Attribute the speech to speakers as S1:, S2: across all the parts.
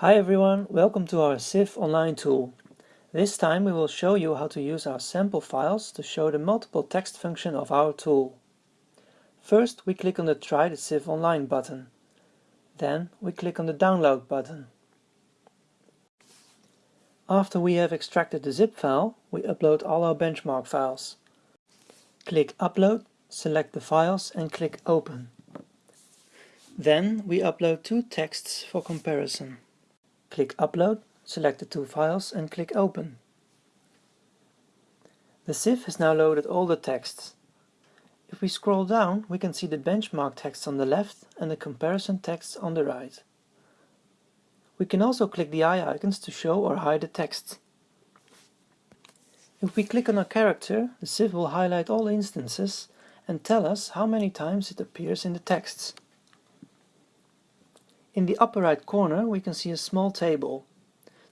S1: Hi everyone, welcome to our CIF online tool. This time we will show you how to use our sample files to show the multiple text function of our tool. First we click on the Try the CIF online button. Then we click on the Download button. After we have extracted the zip file, we upload all our benchmark files. Click Upload, select the files and click Open. Then we upload two texts for comparison. Click Upload, select the two files and click Open. The CIF has now loaded all the texts. If we scroll down, we can see the benchmark text on the left and the comparison text on the right. We can also click the eye icons to show or hide the text. If we click on a character, the CIF will highlight all instances and tell us how many times it appears in the texts. In the upper right corner we can see a small table.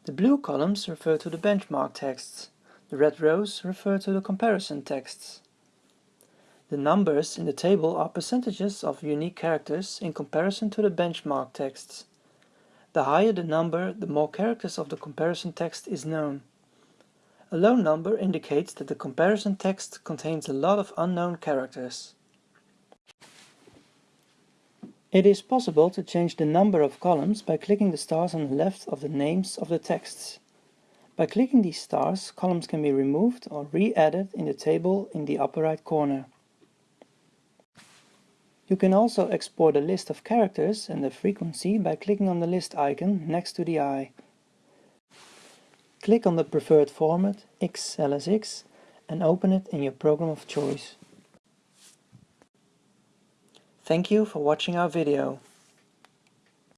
S1: The blue columns refer to the benchmark texts. The red rows refer to the comparison texts. The numbers in the table are percentages of unique characters in comparison to the benchmark texts. The higher the number, the more characters of the comparison text is known. A low number indicates that the comparison text contains a lot of unknown characters. It is possible to change the number of columns by clicking the stars on the left of the names of the texts. By clicking these stars, columns can be removed or re-added in the table in the upper right corner. You can also export a list of characters and the frequency by clicking on the list icon next to the eye. Click on the preferred format XLSX and open it in your program of choice. Thank you for watching our video.